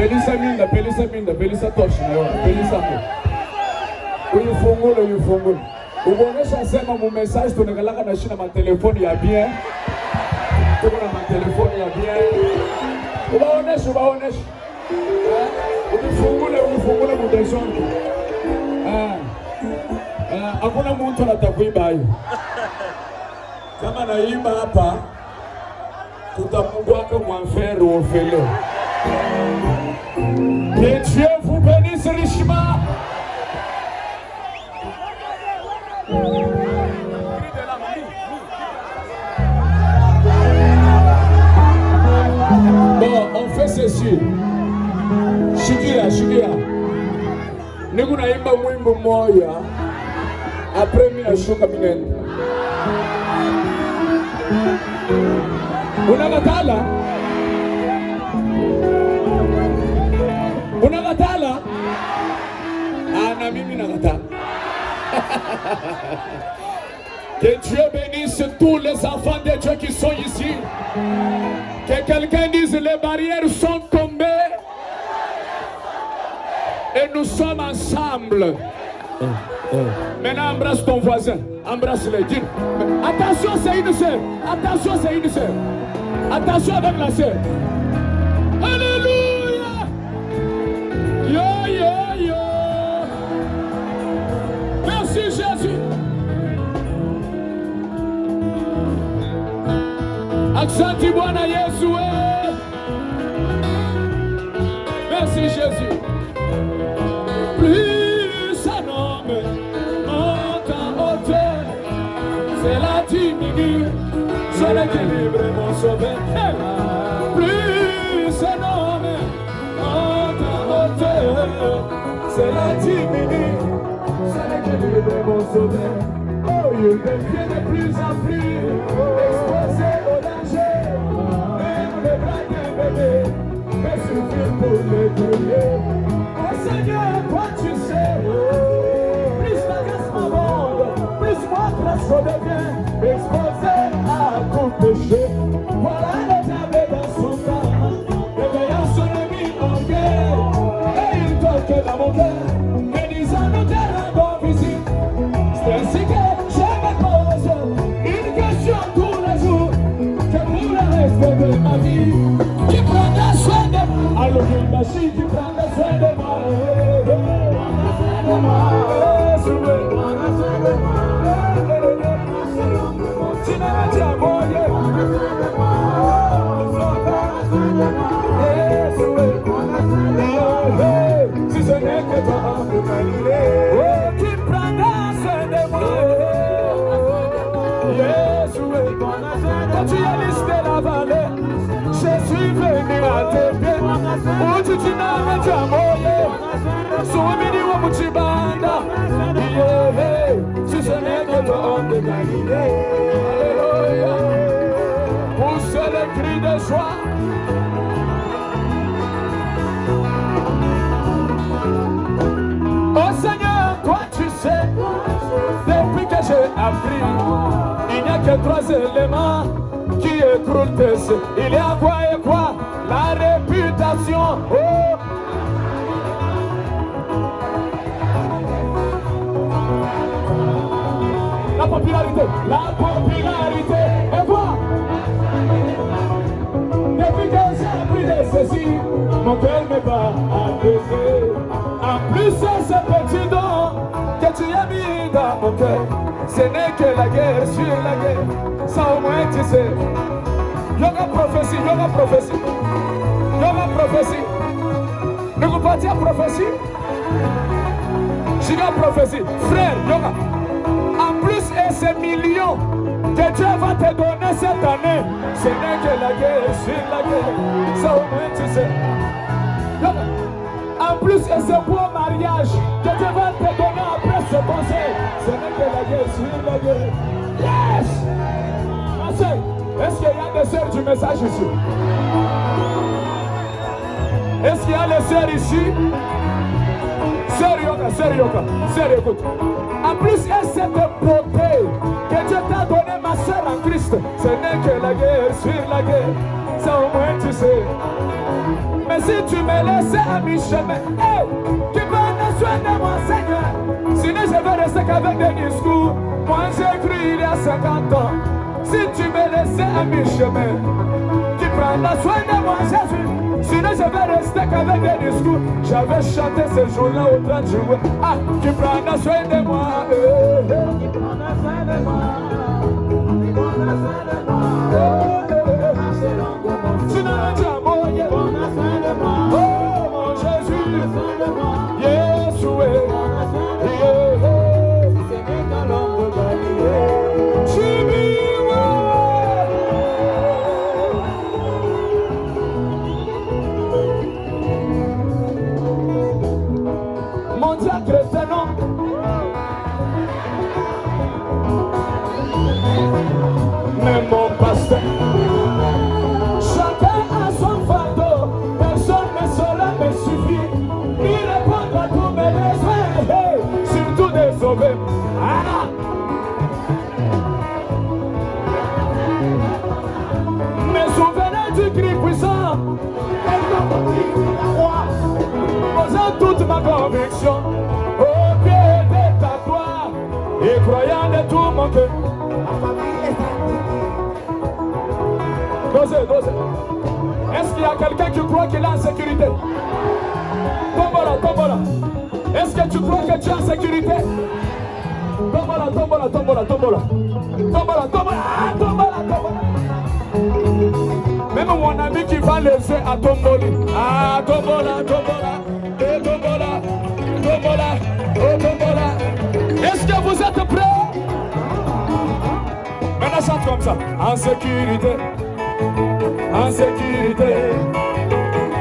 pelisa minda pelisa minda pelisa toshi na yona pelisa mo uyifungule uyifungule ukuonesha sema mu message tunakalaka na shina matelefoni ya bien. Tuko na matelefoni ya bien. Ubaoneshe ubaoneshe. Eh, uyifungule uyifungule mudeshonke hakuna muntu anatakuiba hayo kama naimba hapa tutamugwaka mwamfere ofele Que Dieu vous bénisse richement. Bon, on fait ceci. Shikia, shikia. Niko naimba mwimbo moya. Après mimi nashuka minenda. Unakatala? Unakatala? Ah, na mimi. Que Dieu bénisse tous les enfants de Dieu qui sont ici. Que quelqu'un dise les barrières sont tombées. Et nous sommes ensemble. Maintenant, embrasse ton voisin. Embrasse-le. Attention, c'est une sœur. Attention, c'est une sœur. Attention avec la sœur. Merci Jésus. Asante Bwana Yesu. Merci Jésus. Plus un homme monte en hauteur, c'est la diminue, c'est l'équilibre mon sauveur. Plus un homme monte en hauteur, c'est la diminue, l'équilibre mon sauveur. Oh, il devient de plus en plus exposé au danger, même le bras d'un bébé peut suffire pour le brûler. De Galilée. Alléluia. Pousse le cri de joie. Oh Seigneur, toi tu sais, depuis que j'ai appris, il n'y a que trois éléments qui cieux. Il y a quoi et quoi? Popularité. La popularité. Et quoi depuis que j'ai appris de ceci, mon cœur me bat à baiser. En plus, ce petit don que tu as mis dans mon cœur, ce n'est que la guerre sur la guerre. Ça au moins tu sais. Yoga prophétie, yoga prophétie. Yoga prophétie. Vous pas dire prophétie. Yoga prophétie. Frère, yoga. Ces millions que Dieu va te donner cette année, ce n'est que la guerre sur la guerre. Ça tu sais. En plus, et ce beau mariage que Dieu va te donner après ce conseil, ce n'est que la guerre sur la guerre. Yes! Est-ce qu'il y a des sœurs du message ici? Est-ce qu'il y a les sœurs ici? Sœur Yoga, sœur Yoga, sœur écoute. En plus, et cette beauté que Dieu t'a donné, ma sœur en Christ, ce n'est que la guerre sur la guerre. Ça au moins tu sais. Mais si tu me laissais à mi-chemin, hey, tu prends soin de moi, Seigneur. Sinon, je vais rester qu'avec des discours. Moi, j'ai cru il y a 50 ans. Si tu me laissais à mi-chemin, tu prends soin de moi, Jésus. Sinon, je vais rester qu'avec des discours. J'avais chanté ce jour-là au 30 jours. Ah, tu prends soin de moi. Euh, tu prends soin de moi. Tu prends soin de moi. Euh, de tout cœur. Dosez, dosez. Est-ce qu'il y a quelqu'un qui croit qu'il est en sécurité? Tombola, tombola. Est-ce que tu crois que tu es en sécurité? Tombola, tombola, tombola, tombola. Tombola, tombola, ah, tombola, tombola. Même mon ami qui va laisser à tomboli. Ah, tombola, tombola, et tombola, tombola, oh tombola. Est-ce que vous êtes prêts? Comme ça. En sécurité, en sécurité,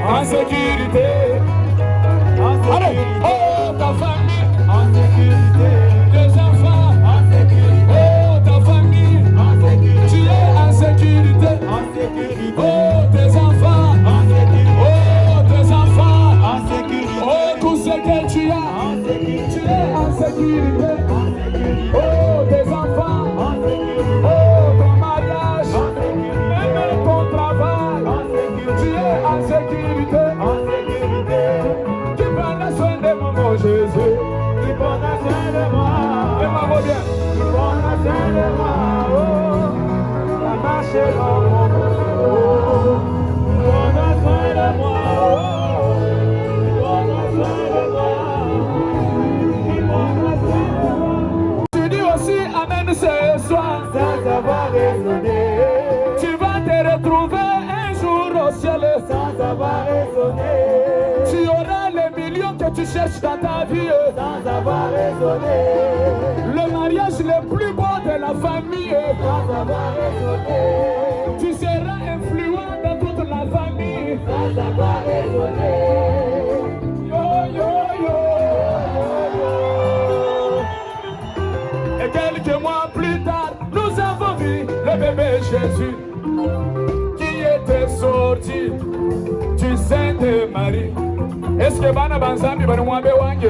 en sécurité. Dans ta vie. Sans avoir raisonné. Le mariage le plus beau de la famille. Sans avoir raisonné. Tu seras influent dans toute la famille. Sans avoir raisonné. Yo, yo, yo. Et quelques mois plus tard, nous avons vu le bébé Jésus nze bana bansambye bano mwabe wange.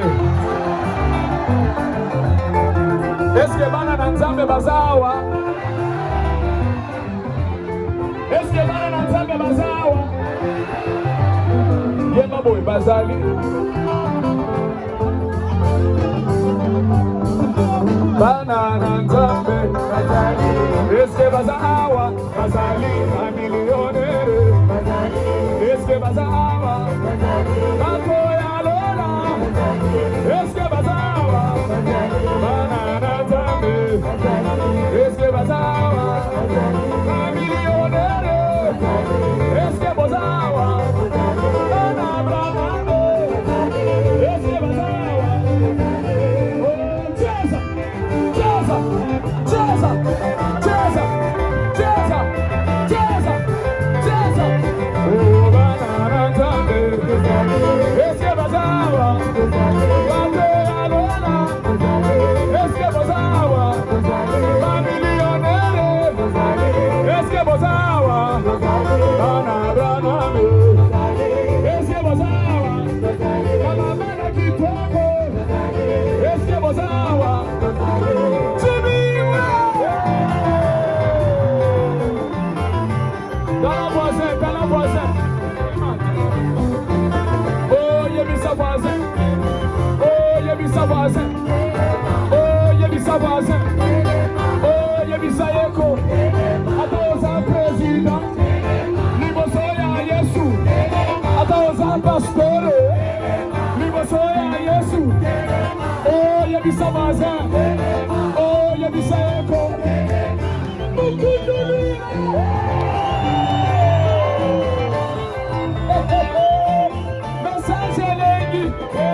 Esike baana nanzambe bazaawa esike baana nanzambe bazaawa ye babo we bazaali baana nanzambe bazaali esike bazaawa bazaali amiliyonere Eske bazaawa nzambe. Est-ce que Hey!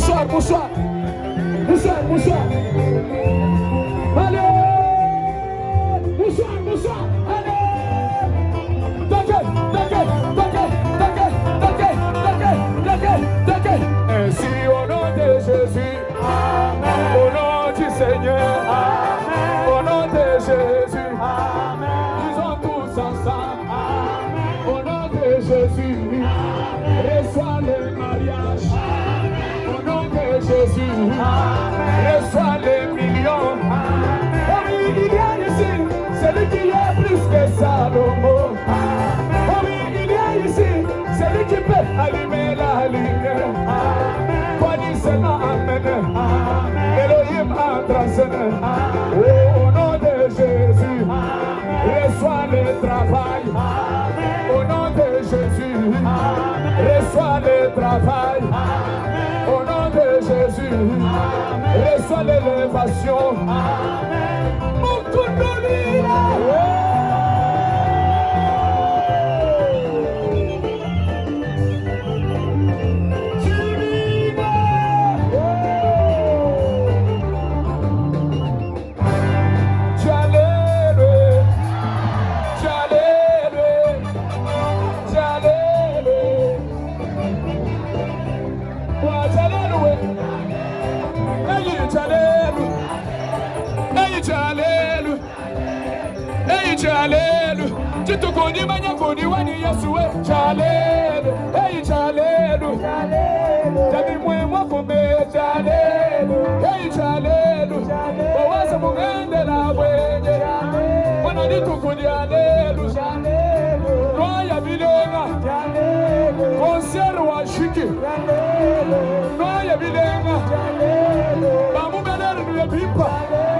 帅不帅 no more. Eite alelu Eite alelu. Chitukuni manyakuni wani yesuwe Chalelu Eite alelu Jabi mwemwa kumbe Chalelu Eite alelu. Wawasa mungende na wenye Mwana nitukuni alelu. Roya vilenga Konseru wa shiki. Roya vilenga Mamunga leru ya pipa Chalelu